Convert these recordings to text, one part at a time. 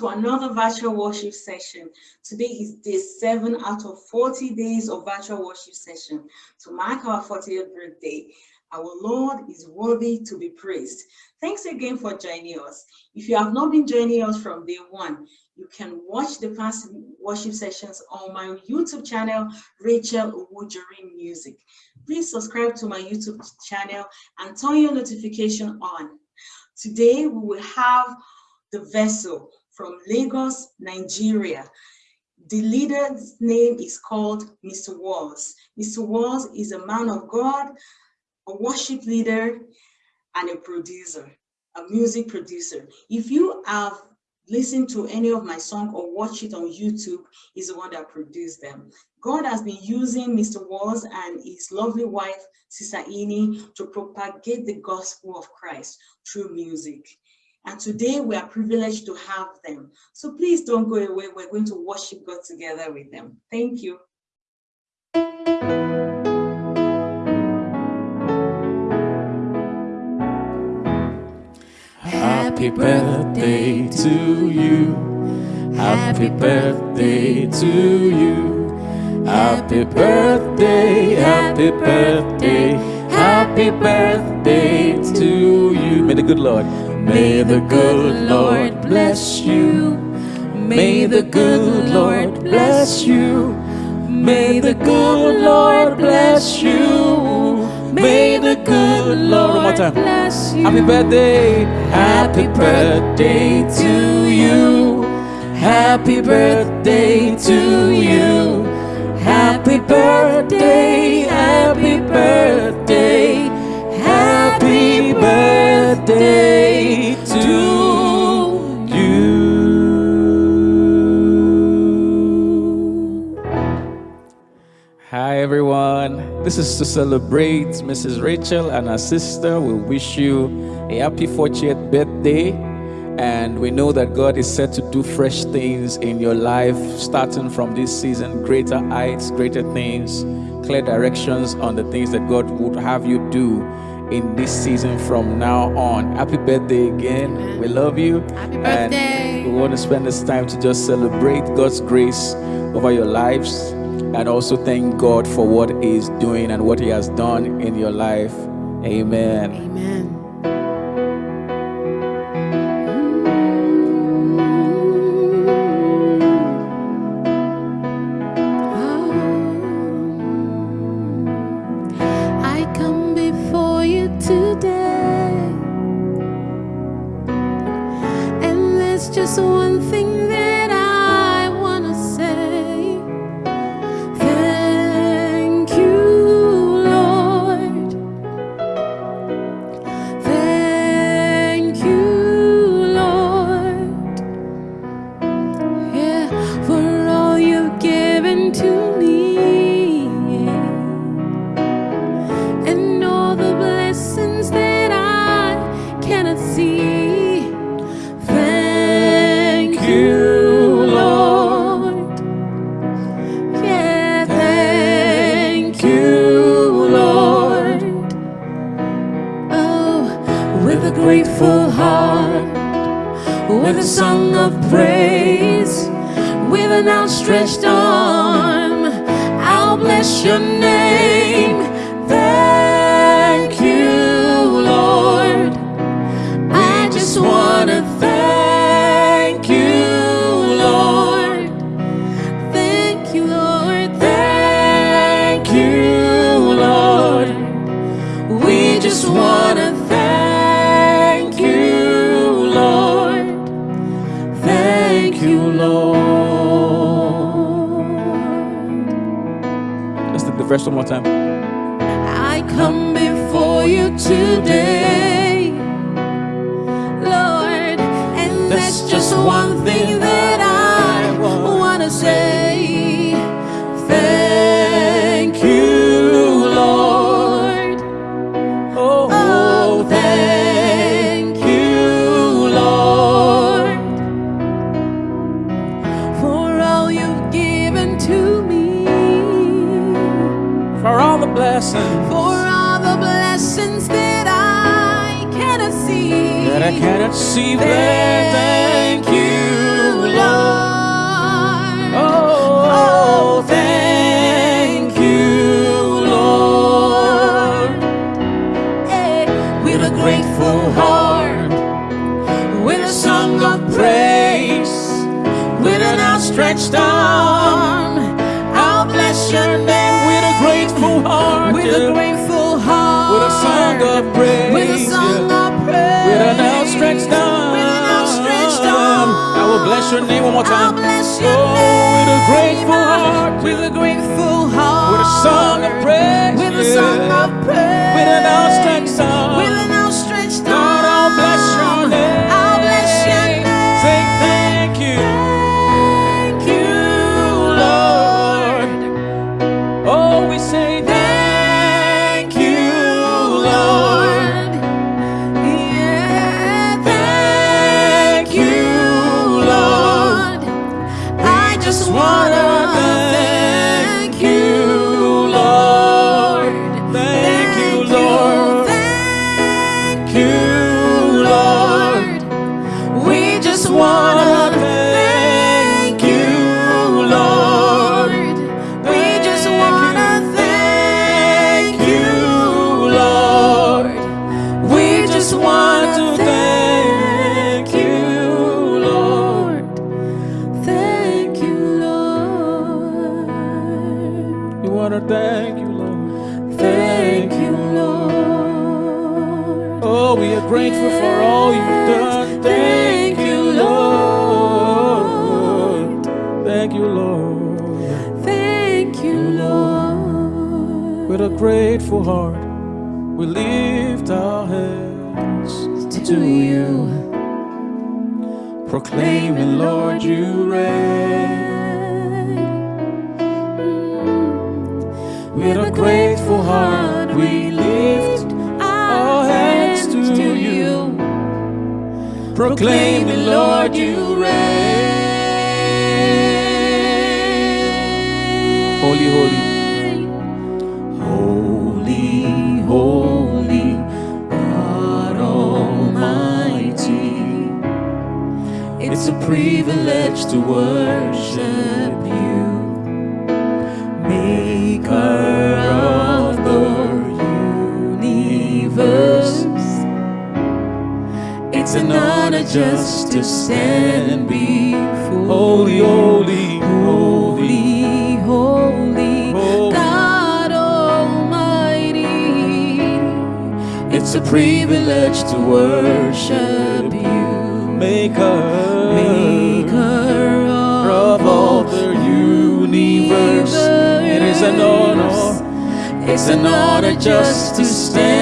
To another virtual worship session. Today is day seven out of 40 days of virtual worship session to mark our 40th birthday. Our Lord is worthy to be praised. Thanks again for joining us. If you have not been joining us from day one, you can watch the past worship sessions on my YouTube channel, Rachel Owujori Music. Please subscribe to my YouTube channel and turn your notification on. Today, we will have the vessel from Lagos, Nigeria. The leader's name is called Mr. Walls. Mr. Walls is a man of God, a worship leader, and a producer, a music producer. If you have listened to any of my song or watch it on YouTube, he's the one that produced them. God has been using Mr. Walls and his lovely wife, Sister Ini, to propagate the gospel of Christ through music. And today we are privileged to have them. So please don't go away. We're going to worship God together with them. Thank you. Happy birthday to you. Happy birthday to you. Happy birthday, happy birthday, happy birthday to you. May the good Lord May the good Lord bless you. May the good Lord bless you. May the good Lord bless you. May the good Lord bless you. Happy birthday. Happy birthday to you. Happy birthday to you. Happy birthday. Happy birthday. Happy birthday Hi everyone. This is to celebrate Mrs. Rachel and her sister. We wish you a happy 40th birthday. And we know that God is set to do fresh things in your life, starting from this season, greater heights, greater things, clear directions on the things that God would have you do in this season from now on. Happy birthday again. Amen. We love you. Happy birthday. And we want to spend this time to just celebrate God's grace over your lives and also thank God for what He is doing and what He has done in your life. Amen. Amen. I cannot see. more you. Outstretched arm. I'll bless your name with a grateful heart. With a grateful heart. With a song of praise. With a song of praise. With an outstretched arm. With an outstretched arm. I will bless your name one more I'll time. bless your oh, name. with a grateful heart. With a grateful heart. With a song of praise. With a song of praise. Grateful for all you've done. Thank you, Lord. Thank you, Lord. Thank you, Lord. With a grateful heart, we lift our hands to you. proclaiming, Lord, you reign. Mm. With a grateful proclaiming, Lord, you reign. Holy, holy. Holy, holy, God Almighty. It's a privilege to worship It's an honor just to stand before Holy, holy, holy, holy, Holy. God Almighty. It's a privilege to worship you, Maker, Maker of all the universe. It is an honor, it's an honor just to stand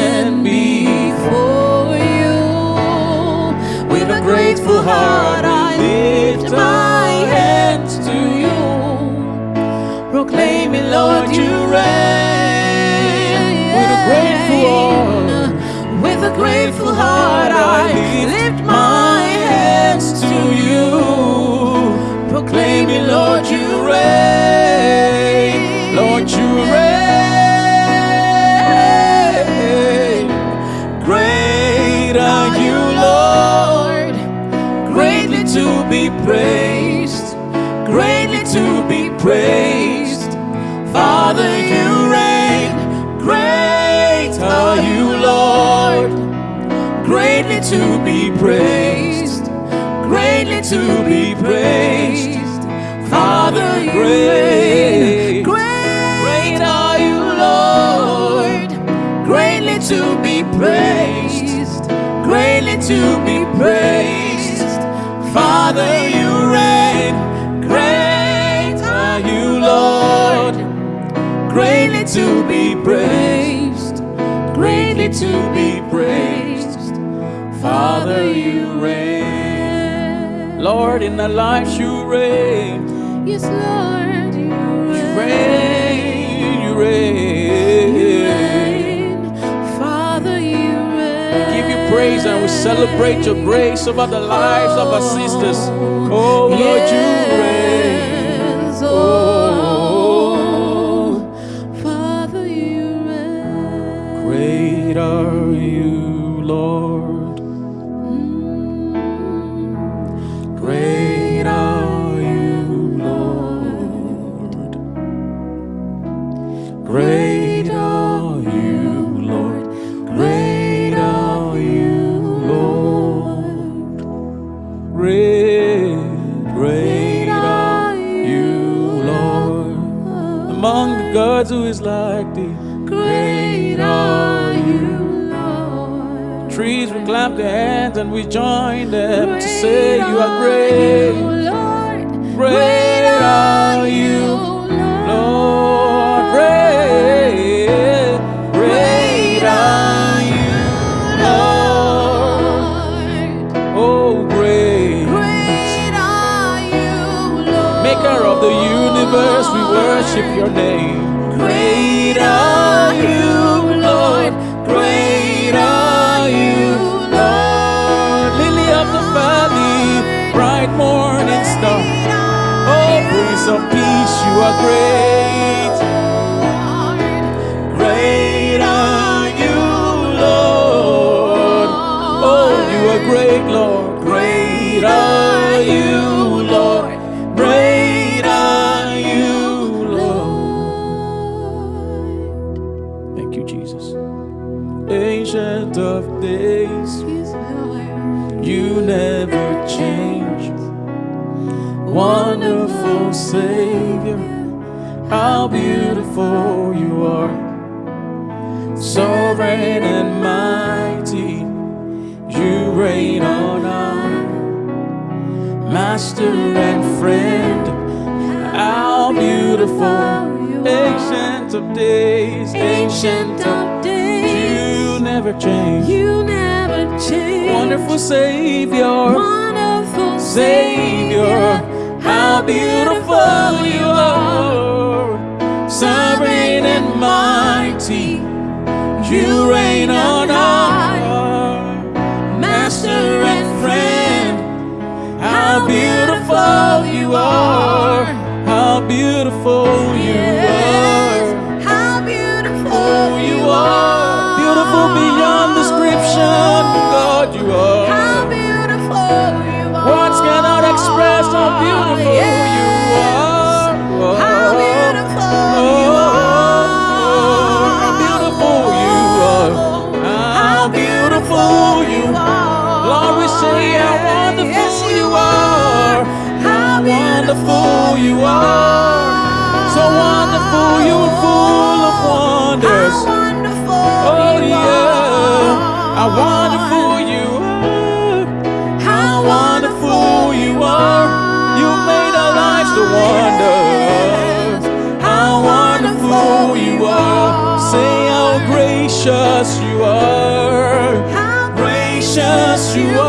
heart, I lift my hands to you, proclaiming, Lord, you reign. With a grateful heart, With a grateful heart, I lift my hands to you, proclaiming, Lord, you reign. Be praised, greatly to be praised. Father, you reign. Great are you, Lord, greatly to be praised, greatly to be praised. Father, great, great are you, Lord, greatly to be praised, greatly to be praised. Father, you reign. Great are you, Lord, greatly to be praised, greatly to be praised. Father, you reign. Lord, in our lives you reign. Yes, Lord, you reign. You reign. reign, you reign. Praise and we celebrate your grace over the lives of our sisters. Oh Lord, you reign. And we join them to say you are great. Lord. Great are you, Lord. Great, great are you, Lord. Oh, great. Great are you, Lord. Maker of the universe, we worship your name. Lord. Great Master and friend, how beautiful. Ancient of days, Ancient of days, you never change. you never change. Wonderful Savior, wonderful Savior, how beautiful you are. Sovereign and mighty, you reign on high. Say how wonderful Yes, you are. How wonderful you are. So wonderful, you are full of wonders. How wonderful Oh yeah, how wonderful you are. How wonderful you are. You made our lives to wonder. How wonderful you are. Say how gracious you are. How Gracious you are.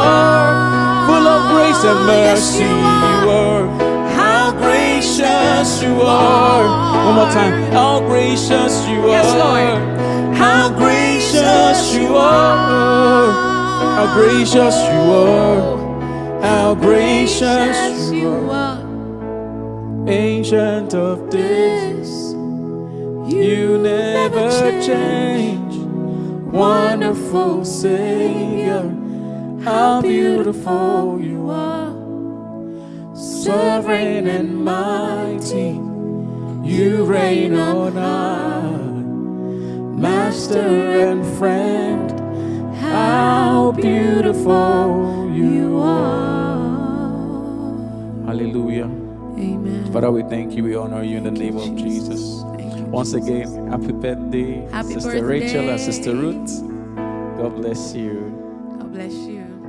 Of oh, Yes, mercy you you are. How gracious you are. One more time. How gracious you are. Yes, Lord. How gracious you are. How gracious you are. How gracious you are. Ancient of days, you never change. Wonderful Savior, how beautiful you are. Sovereign and mighty, you reign on high. Master and friend, how beautiful you are. Hallelujah. Amen. Father, we thank you. We honor you in the name of Jesus. Once again, happy birthday, Happy Sister Rachel and. Sister Ruth. God bless you. God bless you.